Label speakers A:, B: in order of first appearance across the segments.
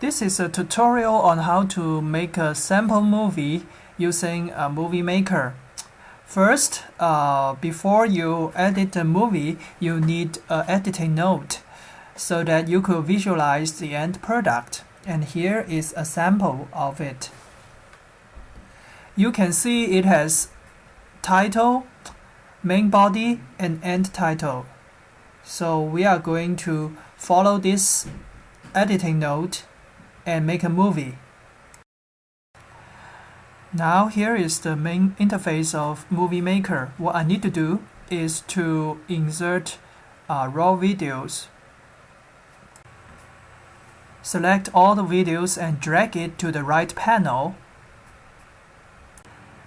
A: This is a tutorial on how to make a sample movie using a movie maker. First, uh, before you edit a movie, you need an editing note so that you could visualize the end product. And here is a sample of it. You can see it has title, main body, and end title. So we are going to follow this editing note and make a movie. Now here is the main interface of Movie Maker. What I need to do is to insert uh, raw videos. Select all the videos and drag it to the right panel.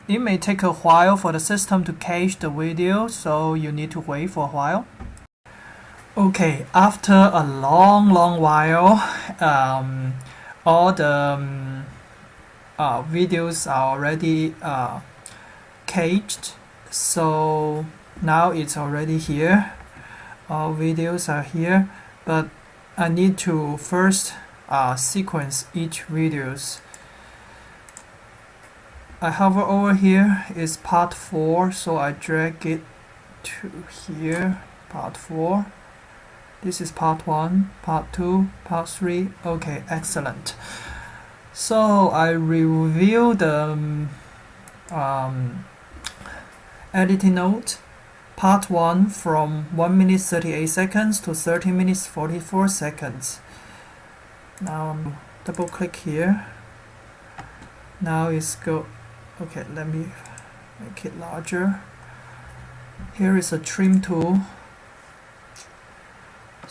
A: It may take a while for the system to cache the video, so you need to wait for a while. Okay, after a long, long while, um, all the um, uh, videos are already uh, cached. So now it's already here. All videos are here, but I need to first uh, sequence each videos. I hover over here is part 4 so I drag it to here part 4 this is part 1, part 2, part 3. Okay, excellent. So I review the um, editing note. Part 1 from 1 minute 38 seconds to 30 minutes 44 seconds. Now double click here. Now it's go. Okay, let me make it larger. Here is a trim tool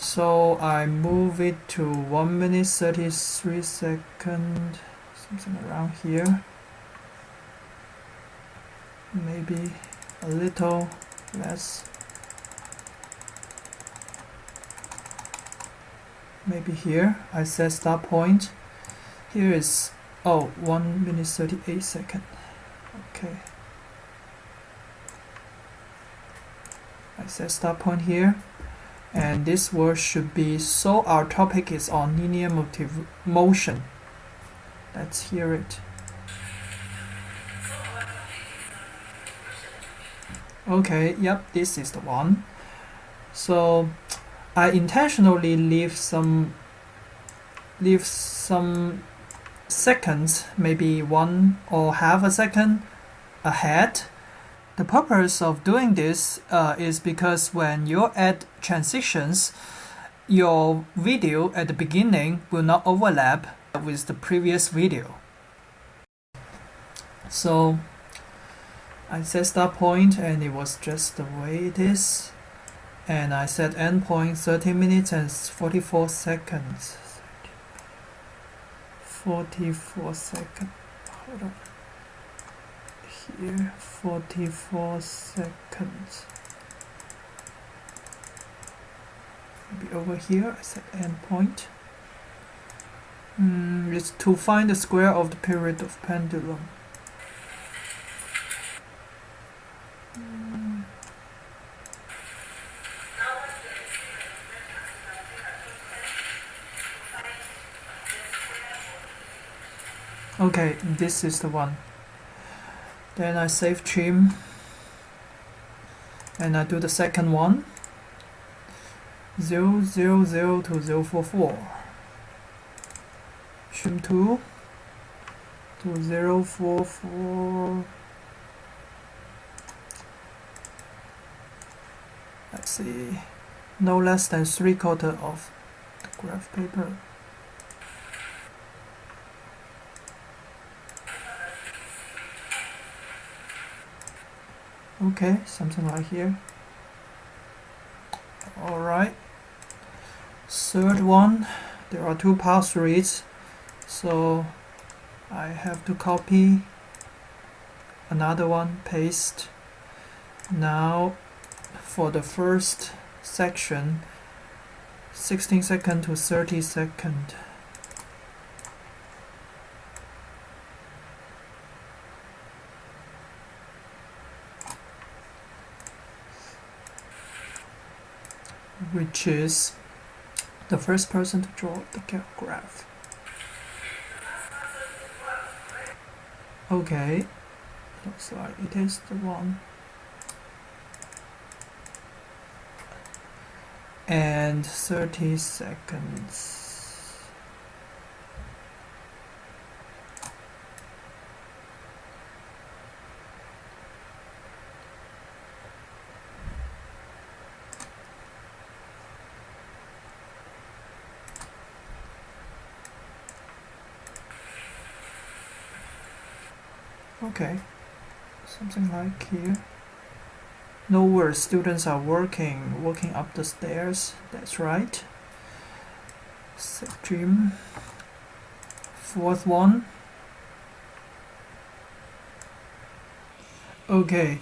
A: so I move it to 1 minute 33 second something around here. Maybe a little less. Maybe here I set start point. Here is oh 1 minute 38 second. Okay. I set start point here and this word should be so our topic is on linear motive motion. Let's hear it. Okay yep this is the one. So I intentionally leave some leave some seconds maybe one or half a second ahead the purpose of doing this uh, is because when you add transitions, your video at the beginning will not overlap with the previous video. So I set start point and it was just the way it is. And I set end point 30 minutes and 44 seconds. 44 seconds. Hold on here 44 seconds. Maybe over here I set endpoint. Mm, it's to find the square of the period of pendulum. Mm. Okay, this is the one then I save trim. And I do the second one. 0, 0, 0 to 0, 4, 4 trim 2 to 0, 4, 4 let's see. No less than 3 quarter of the graph paper okay something like here. Alright third one there are two pass reads so I have to copy another one paste. Now for the first section 16 second to 30 second which is the first person to draw the graph. Okay, looks like it is the one. And 30 seconds. Okay. Something like here. No words students are working walking up the stairs. That's right. Stream. Fourth one. Okay.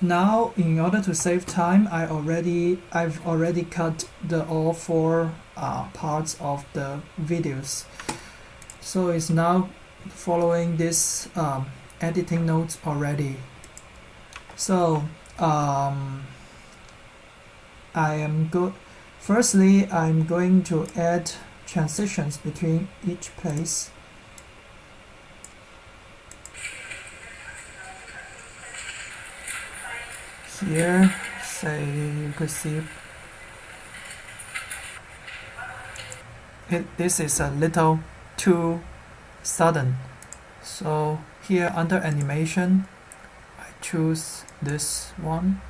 A: Now in order to save time I already I've already cut the all four uh, parts of the videos. So it's now following this um, editing notes already. So um, I am good firstly I'm going to add transitions between each place. Here say you could see. It, this is a little too sudden. So here under animation I choose this one.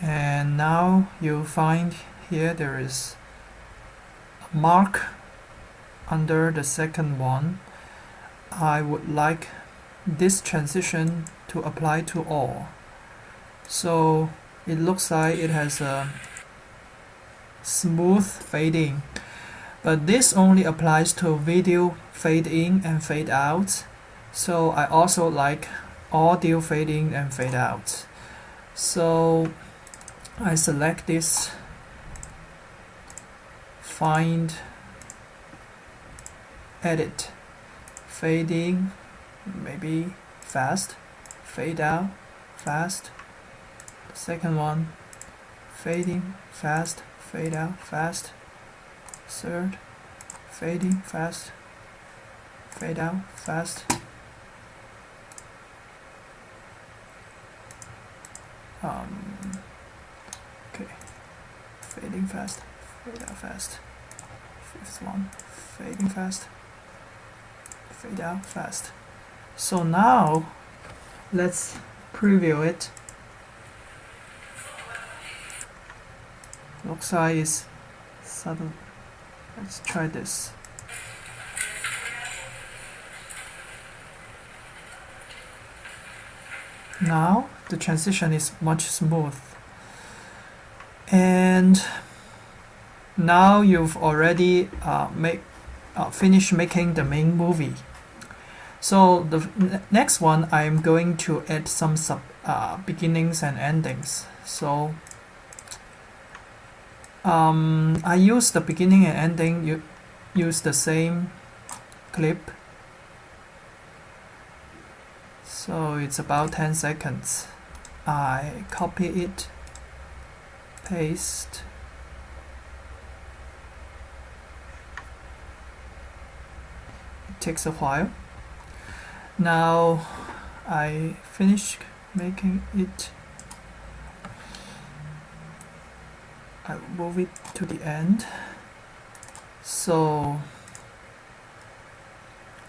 A: And now you'll find here there is a mark under the second one. I would like this transition to apply to all. So it looks like it has a smooth fading. But this only applies to video fade in and fade out so I also like audio fade in and fade out so I select this find edit fade in maybe fast fade out fast. Second one fading fast fade out fast. Third fading fast fade out fast um, okay. Fading fast. Fade out fast. Fifth one. Fading fast. Fade out fast. So now let's preview it. Looks like it's sudden let's try this. Now the transition is much smooth. And now you've already uh, make, uh, finished making the main movie. So the next one I'm going to add some sub uh, beginnings and endings. So um, I use the beginning and ending you use the same clip. So it's about 10 seconds I copy it paste. It takes a while. Now I finish making it. I move it to the end. So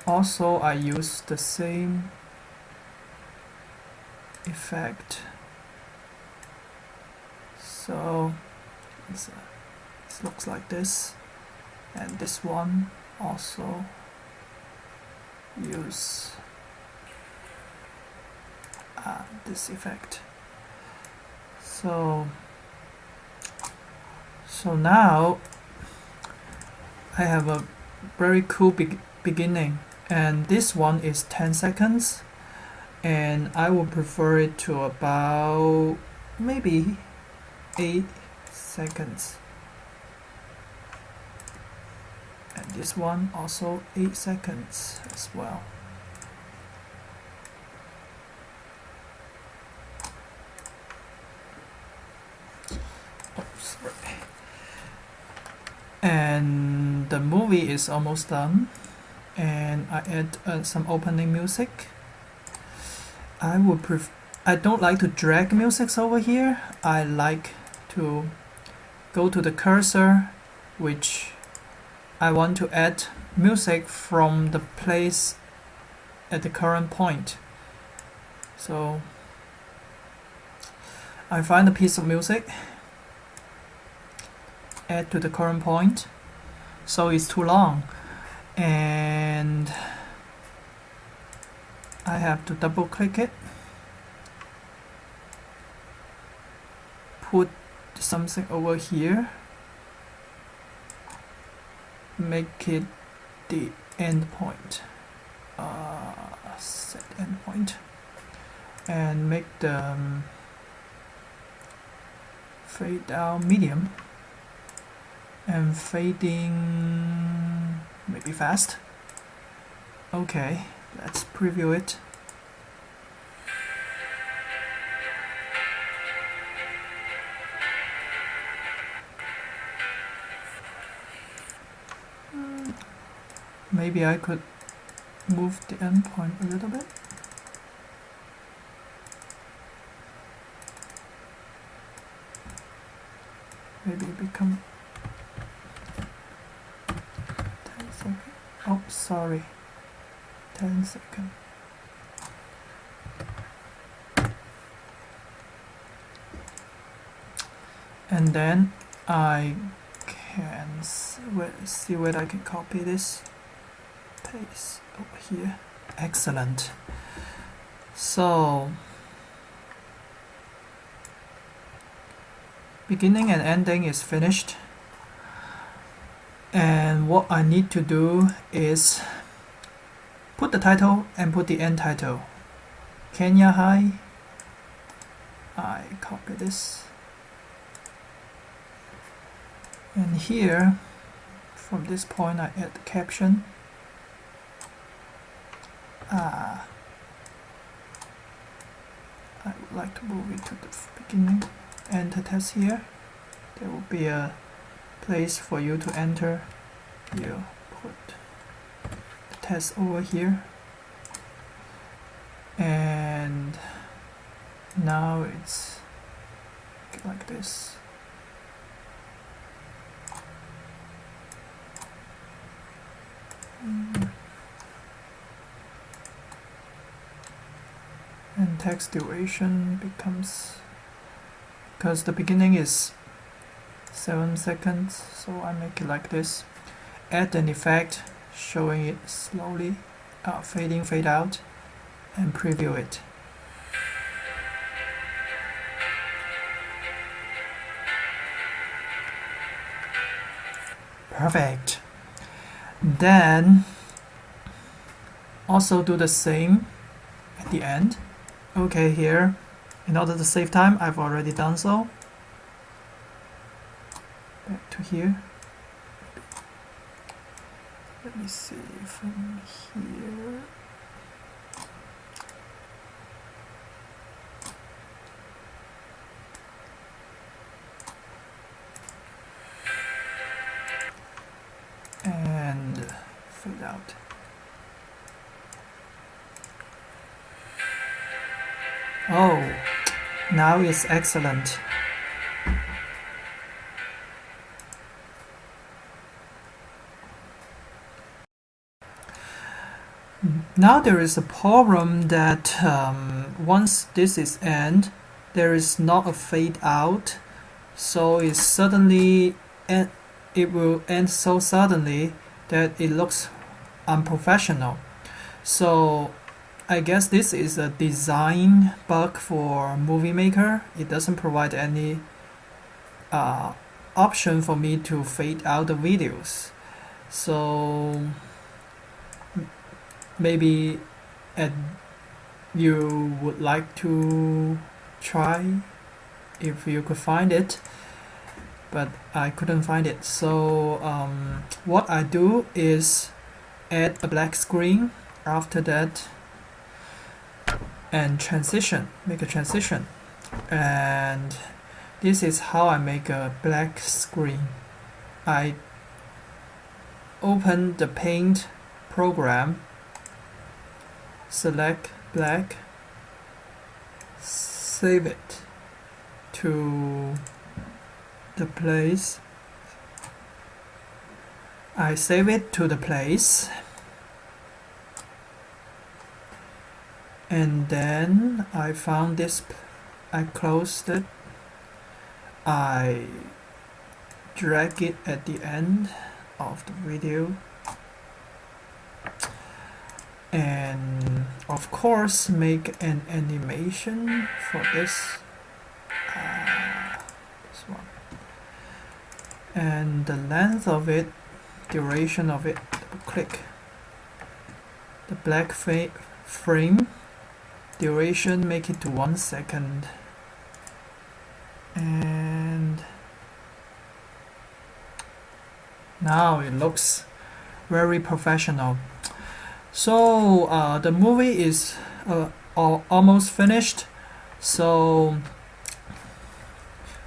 A: also I use the same effect. So uh, it looks like this and this one also use uh, this effect. So so now I have a very cool be beginning and this one is 10 seconds and I would prefer it to about maybe 8 seconds. And this one also 8 seconds as well. Oops, and the movie is almost done. And I add uh, some opening music I would pref I don't like to drag music over here. I like to go to the cursor which I want to add music from the place at the current point. So I find a piece of music add to the current point so it's too long. And I have to double click it. Put something over here. Make it the endpoint. Uh, set endpoint. And make the um, fade out medium. And fading maybe fast. Okay let's preview it. Maybe I could move the endpoint a little bit. Maybe become 10 oh sorry 10 seconds. And then I can see where I can copy this paste over here. Excellent. So beginning and ending is finished. And what I need to do is put the title and put the end title Kenya High I copy this and here from this point I add the caption Ah, I would like to move it to the beginning. Enter test here. There will be a place for you to enter. You put test over here. And now it's like this. And text duration becomes because the beginning is 7 seconds so I make it like this add an effect showing it slowly uh, fading fade out and preview it. Perfect. Then also do the same at the end. Okay here. In order to save time I've already done so. Back to here me see from here and fade out Oh, now it's excellent. Now there is a problem that um, once this is end, there is not a fade out, so it suddenly end, it will end so suddenly that it looks unprofessional. So I guess this is a design bug for Movie Maker. It doesn't provide any uh, option for me to fade out the videos. So maybe at, you would like to try if you could find it but I couldn't find it. So um, what I do is add a black screen after that and transition make a transition. And this is how I make a black screen. I open the paint program select black save it to the place. I save it to the place. And then I found this I closed it. I drag it at the end of the video. And of course make an animation for this uh, this one. And the length of it duration of it click. The black frame duration make it to one second. And now it looks very professional so uh, the movie is uh, almost finished. So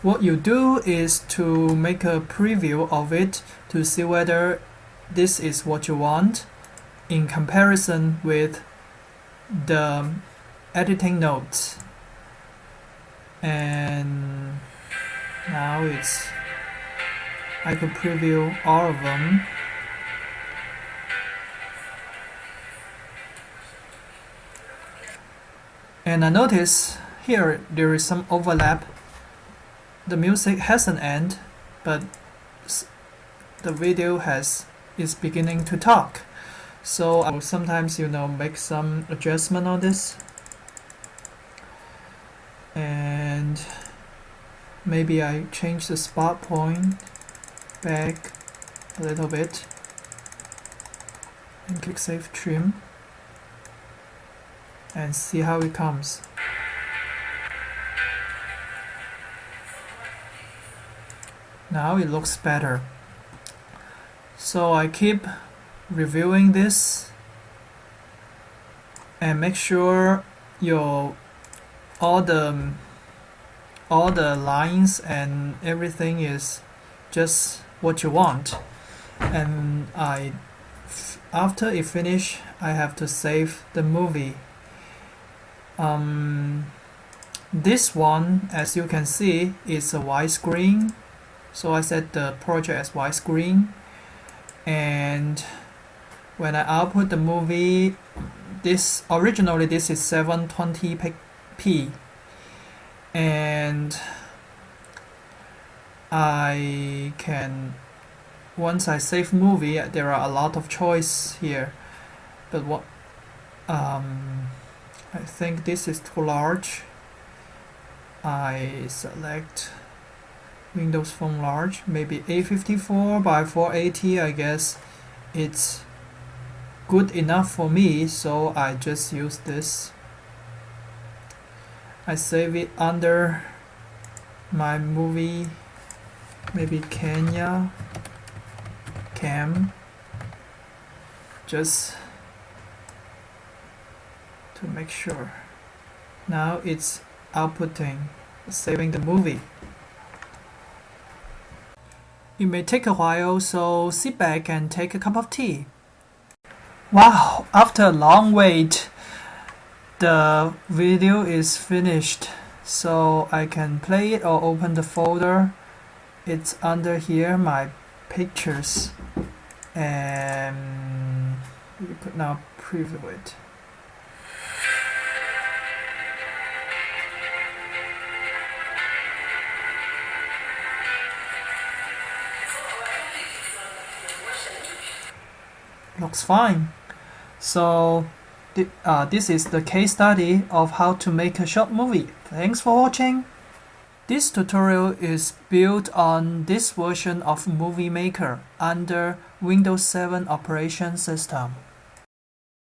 A: what you do is to make a preview of it to see whether this is what you want in comparison with the editing notes. And now it's I could preview all of them and I notice here there is some overlap. The music has an end but the video has is beginning to talk. So I will sometimes you know make some adjustment on this. And maybe I change the spot point back a little bit. And click save trim and see how it comes. Now it looks better. So I keep reviewing this and make sure your all the all the lines and everything is just what you want. And I after it finish I have to save the movie um, this one as you can see is a widescreen so I set the project as widescreen and when I output the movie this originally this is 720p P. And I can once I save movie there are a lot of choice here. But what um, I think this is too large. I select Windows Phone large maybe A54 by 480 I guess. It's good enough for me so I just use this. I save it under my movie maybe Kenya cam. Just to make sure. Now it's outputting saving the movie. It may take a while so sit back and take a cup of tea. Wow after a long wait the video is finished. So I can play it or open the folder. It's under here my pictures. And you could now preview it looks fine so uh, this is the case study of how to make a short movie. Thanks for watching. This tutorial is built on this version of Movie Maker under Windows 7 operation system.